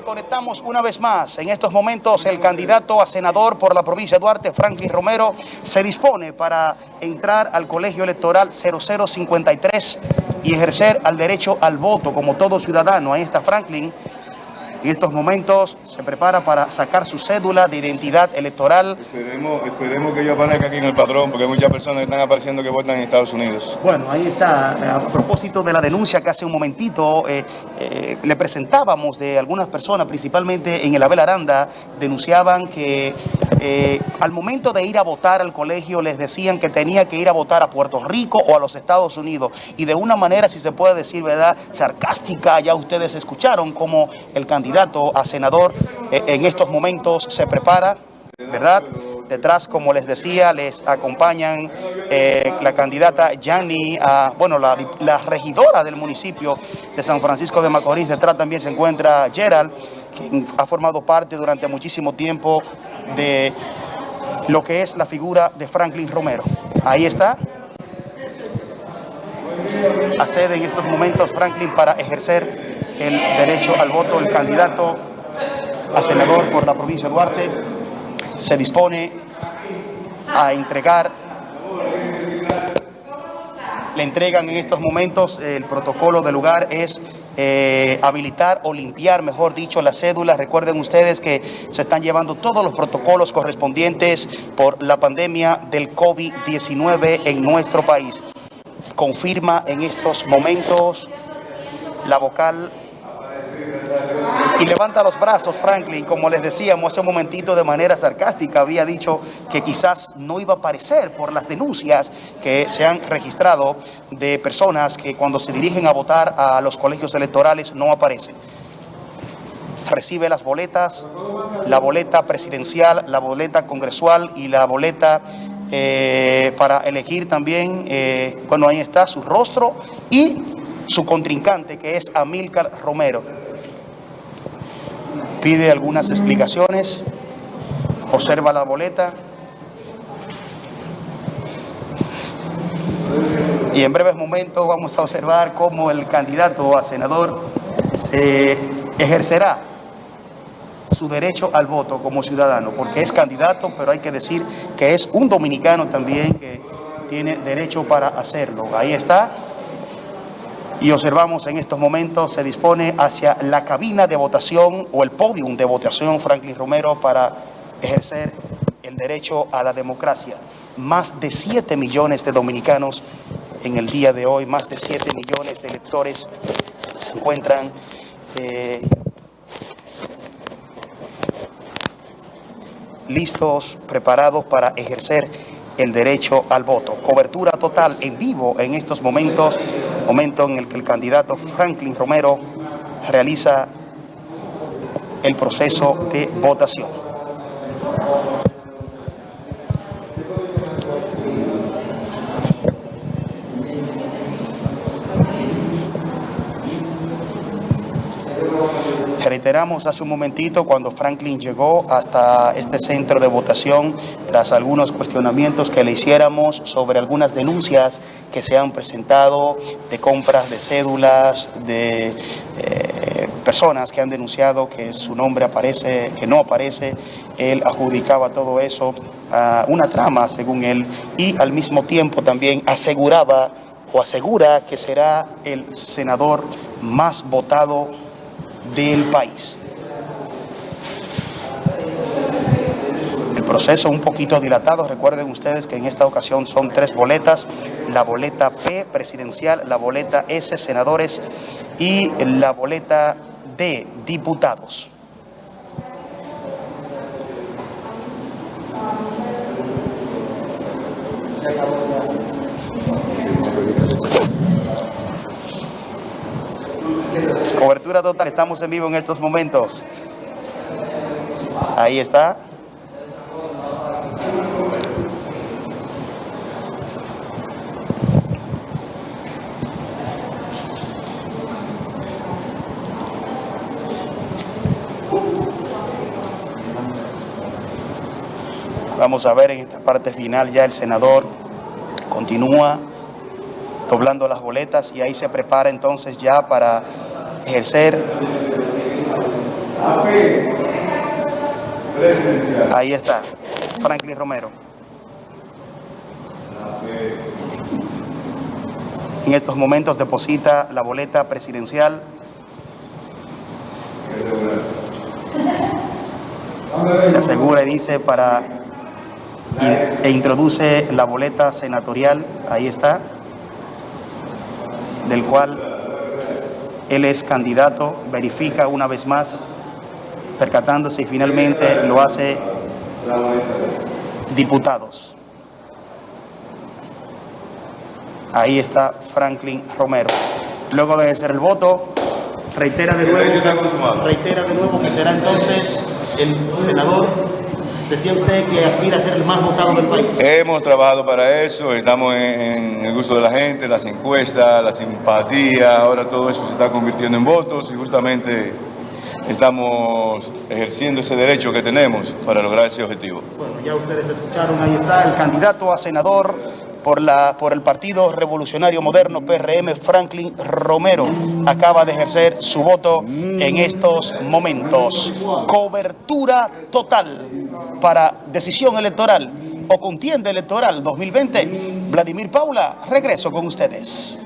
Conectamos una vez más. En estos momentos el candidato a senador por la provincia de Duarte, Franklin Romero, se dispone para entrar al colegio electoral 0053 y ejercer al derecho al voto como todo ciudadano. Ahí está Franklin en estos momentos se prepara para sacar su cédula de identidad electoral. Esperemos, esperemos que yo aparezca aquí en el padrón, porque hay muchas personas que están apareciendo que votan en Estados Unidos. Bueno, ahí está. A propósito de la denuncia que hace un momentito eh, eh, le presentábamos de algunas personas, principalmente en el Abel Aranda, denunciaban que eh, al momento de ir a votar al colegio les decían que tenía que ir a votar a Puerto Rico o a los Estados Unidos. Y de una manera, si se puede decir, ¿verdad?, sarcástica, ya ustedes escucharon como el candidato a senador eh, en estos momentos se prepara, ¿verdad?, Detrás, como les decía, les acompañan eh, la candidata Yanni, bueno, la, la, regidora del municipio de San Francisco de Macorís. Detrás también se encuentra Gerald, quien ha formado parte durante muchísimo tiempo de lo que es la figura de Franklin Romero. Ahí está. Accede en estos momentos Franklin para ejercer el derecho al voto, el candidato a senador por la provincia de Duarte se dispone a entregar, le entregan en estos momentos el protocolo del lugar es eh, habilitar o limpiar, mejor dicho, las cédulas. Recuerden ustedes que se están llevando todos los protocolos correspondientes por la pandemia del COVID-19 en nuestro país. Confirma en estos momentos la vocal y levanta los brazos Franklin, como les decíamos hace un momentito de manera sarcástica, había dicho que quizás no iba a aparecer por las denuncias que se han registrado de personas que cuando se dirigen a votar a los colegios electorales no aparecen. Recibe las boletas, la boleta presidencial, la boleta congresual y la boleta eh, para elegir también, eh, bueno, ahí está su rostro y su contrincante que es Amílcar Romero pide algunas explicaciones, observa la boleta y en breves momentos vamos a observar cómo el candidato a senador se ejercerá su derecho al voto como ciudadano, porque es candidato, pero hay que decir que es un dominicano también que tiene derecho para hacerlo. Ahí está y observamos en estos momentos se dispone hacia la cabina de votación o el podium de votación Franklin Romero para ejercer el derecho a la democracia. Más de 7 millones de dominicanos en el día de hoy, más de 7 millones de electores se encuentran eh, listos, preparados para ejercer el derecho al voto. Cobertura total en vivo en estos momentos momento en el que el candidato Franklin Romero realiza el proceso de votación. Reiteramos hace un momentito cuando Franklin llegó hasta este centro de votación tras algunos cuestionamientos que le hiciéramos sobre algunas denuncias que se han presentado de compras de cédulas, de eh, personas que han denunciado que su nombre aparece, que no aparece. Él adjudicaba todo eso a una trama, según él, y al mismo tiempo también aseguraba o asegura que será el senador más votado del país. El proceso un poquito dilatado, recuerden ustedes que en esta ocasión son tres boletas, la boleta P presidencial, la boleta S senadores y la boleta D diputados. Cobertura total, estamos en vivo en estos momentos. Ahí está. Vamos a ver en esta parte final ya el senador continúa doblando las boletas y ahí se prepara entonces ya para ejercer Ahí está, Franklin Romero. En estos momentos deposita la boleta presidencial. Se asegura y dice para e introduce la boleta senatorial, ahí está, del cual él es candidato, verifica una vez más, percatándose y finalmente lo hace diputados. Ahí está Franklin Romero. Luego de hacer el voto, reitera de nuevo, reitera de nuevo que será entonces el senador decía usted que aspira a ser el más votado del país. Hemos trabajado para eso, estamos en, el gusto de la gente, las encuestas, la simpatía, ahora todo eso se está convirtiendo en votos y justamente estamos ejerciendo ese derecho que tenemos para lograr ese objetivo. Bueno, ya ustedes escucharon, ahí está el candidato a senador por, la, por el Partido Revolucionario Moderno PRM, Franklin Romero, acaba de ejercer su voto en estos momentos. Cobertura total para decisión electoral o contienda electoral 2020. Vladimir Paula, regreso con ustedes.